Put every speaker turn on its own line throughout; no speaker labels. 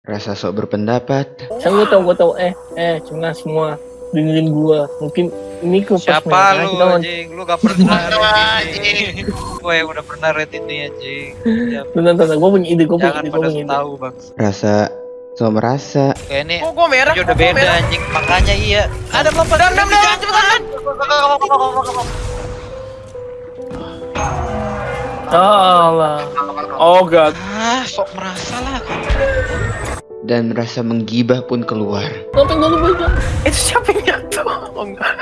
Rasa sok berpendapat.
Gue tau, gue tau. Eh, eh, cuma semua dengerin gua. Mungkin ini kupas
Siapa
merah,
lu
kita
anjing? Lu gak pernah rate ini. Gue yang udah pernah rate ini anjing.
Bentar, bentar, gue punya ide, gue punya
Jangan
ide, gue
pada
punya ide.
tahu bang.
Rasa sok merasa.
Kayak ini
Kok gua merah?
udah
gua
beda
merah?
anjing. Makanya iya. Ada lompat.
Dam, dam, dam, cepetan.
Alah. Oh god.
Ah, sok merasa lah.
Dan rasa menggibah pun keluar.
Sampai gue lupa aja.
Itu siapa yang jatuh? Oh enggak.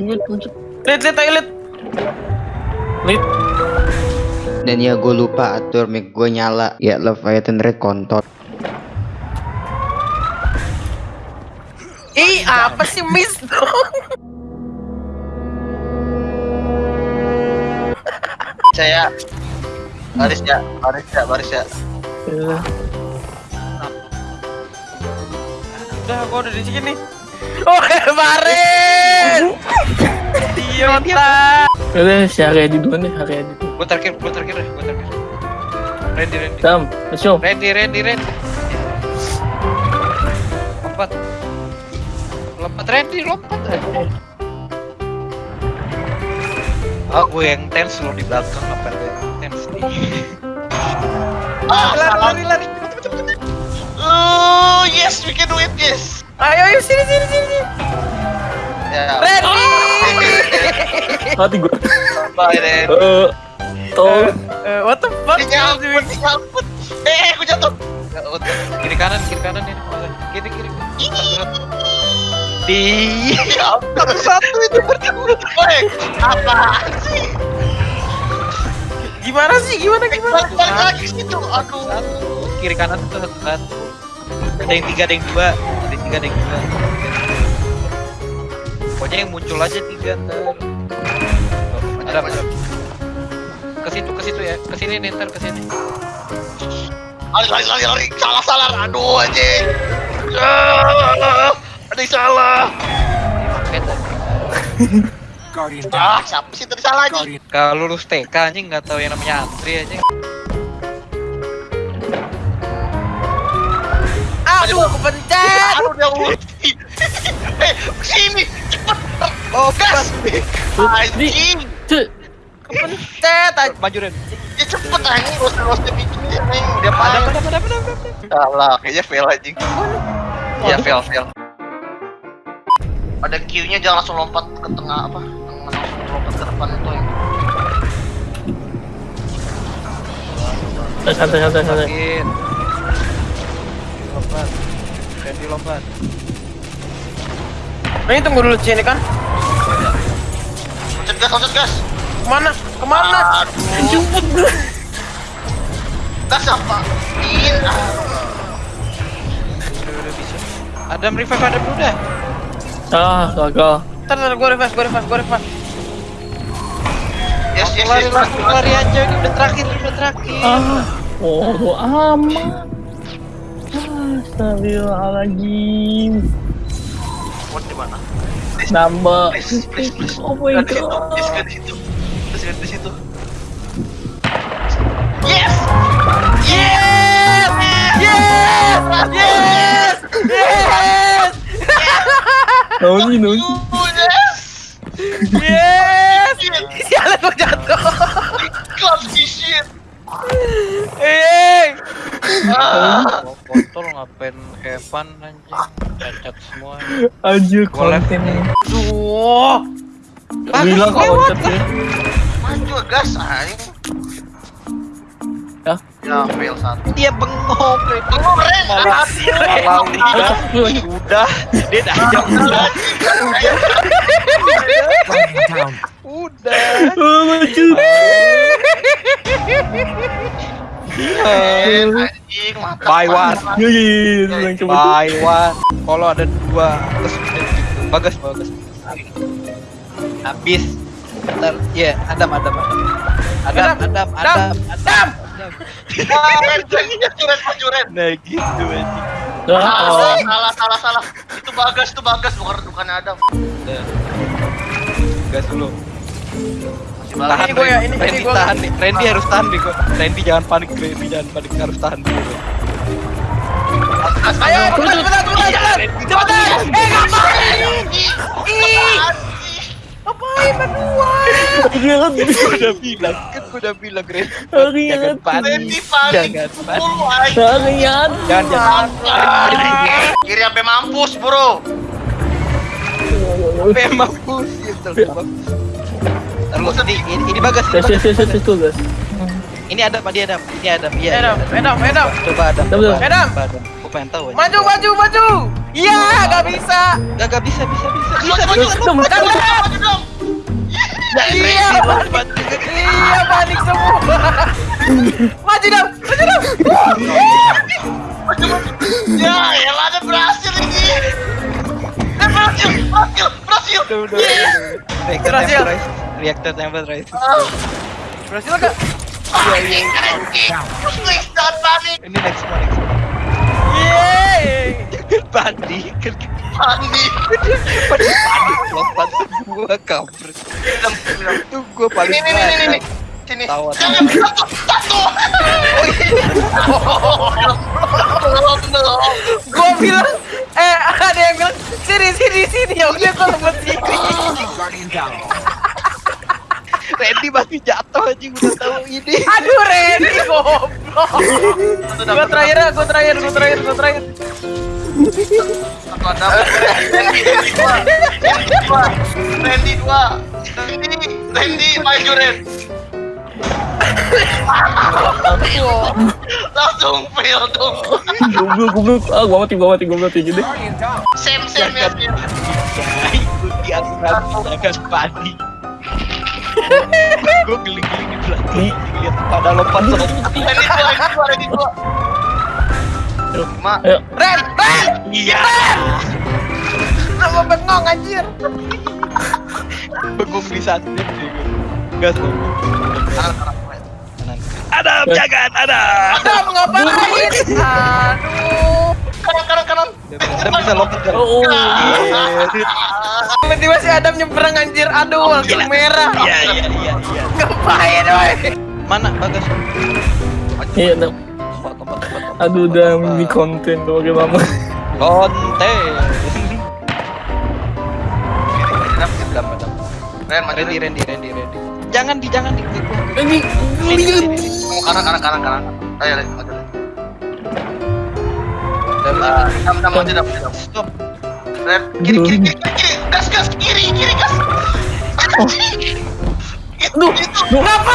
Lihat, lihat, lihat.
Lit.
Dan ya gue lupa atur mic gue nyala. Ya Leviathan Red kontol.
Ih, apa sih miss dong?
saya baris ya baris ya baris ya
Ya.
Udah, gua udah di sini. Oh, kemarin. Idiota.
Udah, si Arya di duluan deh, Arya di dulu.
Gue terakhir, gue terakhir deh, gue terakhir. Randy, Randy.
Sam, let's go.
Randy, Randy, Randy. Lompat. Lompat Randy, lompat. Ah, gue yang tense lo di belakang apa yang nih.
Ah
lari, lari, lari, cepet, cepet, cepet.
oh yes we can do it yes
Ayo, ayo sini, sini, sini.
ya
Randy.
Hati gue.
bye then
Eh, tol.
Eh, what the fuck?
nyangkut nyangkut eh aku jatuh.
Kiri kanan, kiri kanan ini. Kiri, kiri. Di.
ya satu itu berdua baik apa sih
Gimana sih? Gimana gimana?
balik balik lagi situ aduh
Satu. Kiri kanan tuh satu. satu. Ada yang tiga, ada yang dua. Ada yang tiga, ada yang dua. Pokoknya yang muncul aja tiga ntar. Ada, ada. Ke situ, ke situ ya. Ke sini nih ntar ke sini.
lari lari lari lari salah salah aduh anjing Ah, ada yang salah
Paket.
ah siapa sih tadi salah anjing
Kalau lulus TK anjing nggak tahu yang namanya antri anjing.
Aduh, kepencet.
aduh dia ulti eh sini cepet
Oh,
gas anjing.
Kepencet aja.
Maju Ren.
ya cepet anjing roster roster bikinnya anjing dia
Ada,
paling
ada, ada, ada, ada.
salah kayaknya fail anjing ya fail fail ada Q-nya jangan langsung lompat ke tengah apa yang
Eh, Santai, santai, santai.
Sakit. Lompat. Randy lompat.
Ini tunggu dulu sini kan.
loncat gas loncat gas
Ke mana? Ke mana?
aduh gas apa in.
Udah, udah bisa. Adam revive Adam udah.
Ah, gagal.
Ntar, ntar, gue revive, gue revive, gue revive.
Yes yes
Lari,
yes
lari, lari aja. Ini udah terakhir, ini udah terakhir.
Ah, oh, amat. Astagfirullahaladzim.
What di mana
Nambah.
please please please
Oh my god.
please nggak di situ please di situ yes
Yes! Yes! Yes! Yes!
Noni, noni.
oh yes
Yes! Sialan gue jatuh.
club shit
Eh,
ah
Mau kontol ngapain Evan anjing. Cacat semua.
Anjir, konten ini.
Duh.
Bilang konten
maju gas anjing
Ya.
ya fail satu
Dia bengong. Ren.
Tunggu Ren
Malah malah udah. Udah. Dia dah udah. Udah.
Oh, lucu.
anjing
Buy one.
Iya, iya, iya.
Buy one. Kalau ada dua terus bagus bagus. Habis. Ntar, ya Adam Adam Adam. Adam Adam Adam Adam. Adam.
Ah, Ren, Ren, maju Ren, maju Ren.
Nah gitu anjing.
Ah,
Ah,
oh.
salah, salah, salah. Itu bagas, itu bagas, bukan bukan Adam.
Udah. Gas dulu. Tahan,
Ini gua ya, ini-
Randy
ini gua.
tahan nih. Randy harus tahan nih gua. Randy jangan panik, Randy jangan panik, harus tahan dulu.
Ayo, cepetan, cepetan, cepetan, cepetan. Cepetan. Eh, ngapain? Ih, ngapain berdua?
Jangan
Gua udah bilang, kan gua udah bilang.
Hari
Jangan panik. Jangan panik. Jangan jangan.
Kiri sampai mampus bro
Memang bullshit terus. Terus ini ini, ini bagas ini ada Pak, dia ada. Ini ada. Iya. Iya, ada.
Edam, Edam.
Coba ada.
Betul, betul.
Edam.
Coba ada. Gua pengen tahu.
Maju, maju, maju. Iya, gak bisa.
Gak gak bisa bisa bisa. Bisa
Maju.
Dong,
maju, maju, maju dong
Iya, panik. Iya, panik semua. Maju dong, maju dong.
Ya elah ada berhasil ini Eh berhasil, berhasil, berhasil
Udah udah. Reactor
Berhasil.
temporize. Reactor temporize.
Ah,
Berhasil gak?
Please,
Ini next one next one.
Yeay.
Panik. Kan
Panik
panik panik lompat semua kampret. Itu gua paling
Ini, ini, ini, ini, ini
banyak.
Sini
Tawa.
Jangan, satu,
Gua bilang, eh ada yang bilang sini sini sini ya udah gua lompat sini.
Randy masih jatuh aja udah tahu ini.
Aduh Randy goblok. Gua terakhir, gua terakhir, gua terakhir, gua terakhir.
Satu ada Randy, dua Randy maju Langsung fail dong
Goblok goblok Ah gua mati gua mati gua mati
Sam ya
panik. Gue geling-geling di belakang. Lihat pada lompat
Ayo
Ren, Ren,
Iya.
sama bengong anjir.
Bengong di saat ini. Gas.
Kanan.
Adam jangan Adam.
Adam ngapain? Aduh.
Kanan, kanan, kanan
Adam bisa lompat kan?
Oh
Tiba-tiba si Adam nyebrang anjir. Aduh, langsung merah.
Iya iya iya iya.
Ngapain, woi?
Mana bagas?
Iya Aduh udah
lompat.
ini konten tuh bagaimana
Konten.
Ren, maju
Randy Randy Randy Randy. Jangan di jangan di.
Ini
Kanan, kanan, kanan, kanan. Ayo, Ren, maju Dam, dam, maju, dam, dam
Stop.
Ren, kiri, kiri, kiri, kiri, kiri Gas, gas, kiri, kiri, gas. Itu, itu
Kenapa?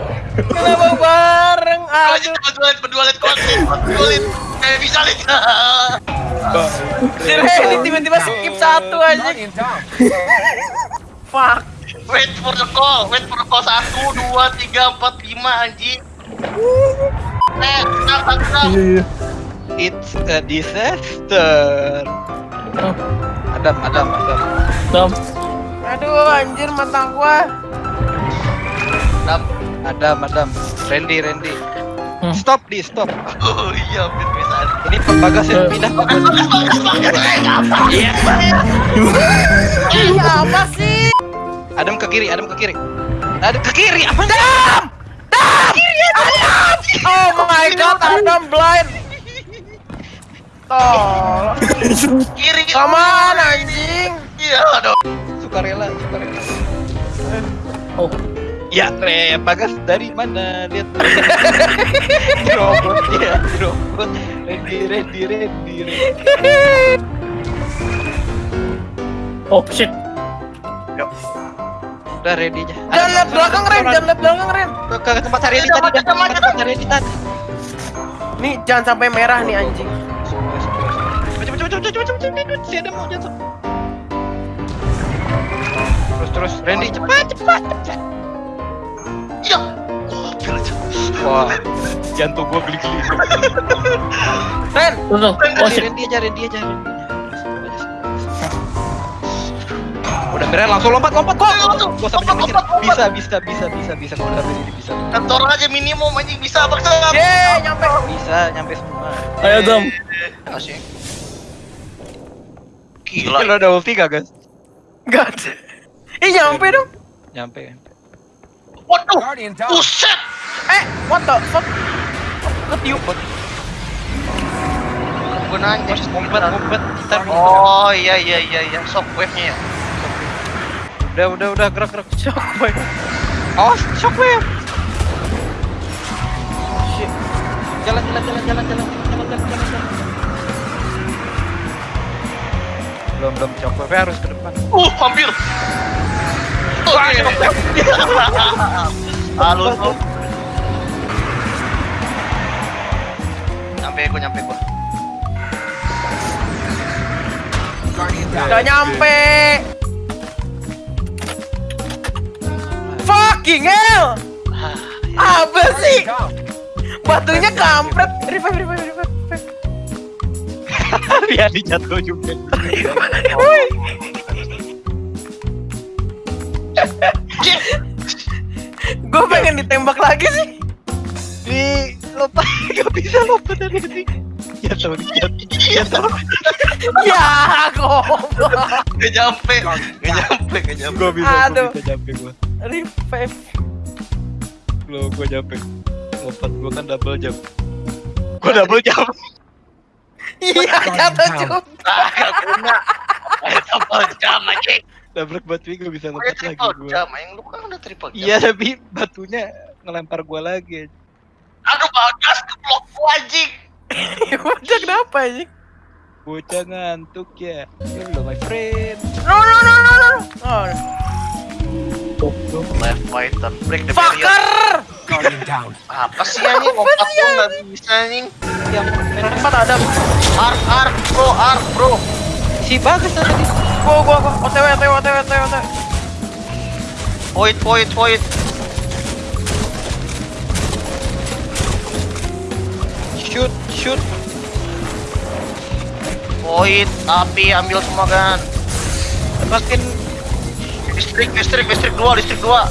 Kenapa bareng? Aduh.
berdua, berdua, liat konten Berdua, Eh, bisa, liat
Si Randy tiba-tiba skip satu aja. Fuck.
Wait for the call, wait for the call Satu, dua, tiga, empat, lima, anjing Eh,
Iya iya
It's a disaster. Adam, Adam, Adam.
Dam
Aduh, anjir mata gua.
Dam
Adam, Adam. Randy, Randy.
Hmm.
Stop di, stop.
Oh iya, bisa
Ini bagas yang pindah. Bagas. Iya.
Ini apa sih?
Adam ke kiri, Adam ke kiri. Adam ke kiri. Apa? Adam.
Oh my god, Adam blind. Tol.
Kiri,
on, anjing.
Iya, aduh
Sukarela, sukarela.
Oh
Ya, Re, Bagas dari mana? Lihat. robot ya, robot. Randy, Randy, Randy, Randy.
Oh shit
Udah ready aja.
Jangan lihat belakang, Ren. Jangan lihat belakang, Ren.
Ke, tempat dah.
macet.
Ke tempat hari ini tadi.
Nih, jangan sampai merah nih anjing.
Cepet, cepet, cepet, cepet, cepet, cepet, si Adam mau jatuh. Terus, terus, Randy, cepat, cepat, cepat.
Iya Gokil aja
Wah, jantung gua geli-geli.
Ren,
tuh Oh
aja, Randy aja, Randy aja. Udah merah langsung lompat, lompat, kok. Gua sampai sini. Bisa, bisa, bisa, bisa, bisa. Gua udah ini bisa.
Kantor aja minimum anjing bisa baksa
ye, nyampe.
Bisa, nyampe semua.
Ayo Dam
Asik
Gila,
Gila
lo ada ulti gak, guys?
Gak ada. Eh nyampe dong.
Nyampe.
Waduh, buset.
Eh, what the fuck? Ketiup.
Gunanya
ngumpet ngumpet kita.
Oh iya iya iya iya shockwave-nya ya.
Udah udah udah gerak gerak
shockwave.
Oh, shockwave. Shit. Jalan jalan jalan jalan jalan jalan jalan jalan. jalan. Belum belum shockwave harus ke depan.
Uh, hampir. Oke. Halus lu. Nyampe gua, nyampe gua.
Gak nyampe. Fucking hell. Apa sih? Batunya kampret. Revive, revive, revive. revive.
Biar dijatuh juga.
Woi. Gue pengen ditembak lagi sih.
Di lompat, gak bisa lompat dari sini. Ya tahu, ya, ya tahu.
Ya, goblok.
Gak nyampe, gak nyampe, gak nyampe.
Gua bisa,
Aduh.
gua bisa nyampe gua.
Revive.
Lo gua nyampe. Lompat gua kan double jump. Gua double jump.
Iya, jatuh juga.
Ah, gak guna. Triple jam anjing.
Double batu gak bisa lompat lagi
triple
gua.
jam, anjing lu kan udah triple jam.
Iya tapi batunya ngelempar gua lagi.
Aduh, bagas ke blok gua anjing.
Udah kenapa ini?
Bocah ngantuk ya. Hello my friend.
No, no, no, no, no. Oh,
Left fighter, break the barrier.
fucker.
Apa sih anjing? Lompat gua nggak bisa anjing.
Yang
Tempat ada.
Ark, ark, bro, ark, bro.
si bagus tadi.
Gua, gua, gua. OTW, OTW, OTW, OTW, OTW.
Void, void, void.
Shoot, shoot.
Void, api, ambil semua kan.
Makin
Listrik, listrik, listrik dua, listrik dua.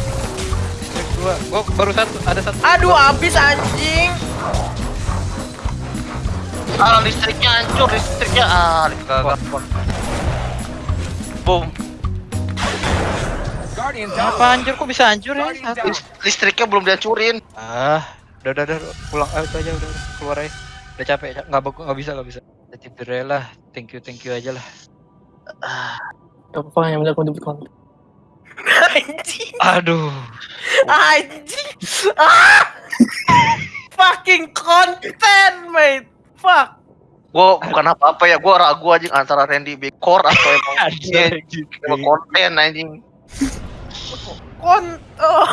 dua. Gua baru satu, ada satu.
Aduh, habis anjing.
Ah, listriknya hancur, listriknya. Ah, gagal. Boom.
Apa hancur kok bisa hancur ya?
Listriknya belum dihancurin.
Ah, udah udah udah pulang ah, aja udah, udah keluar aja. Udah capek, nggak bagus nggak bisa nggak bisa. Jadi bere lah, thank you thank you aja lah.
Gak apa-apa yang penting aku debut konten.
Anjing.
Aduh,
Anjing. Ah. Fucking konten, mate. Fuck.
Gua bukan apa-apa ya, gua ragu anjing antara Randy Big Core atau emang
Anjing.
emang konten anjing.
Kon. Oh.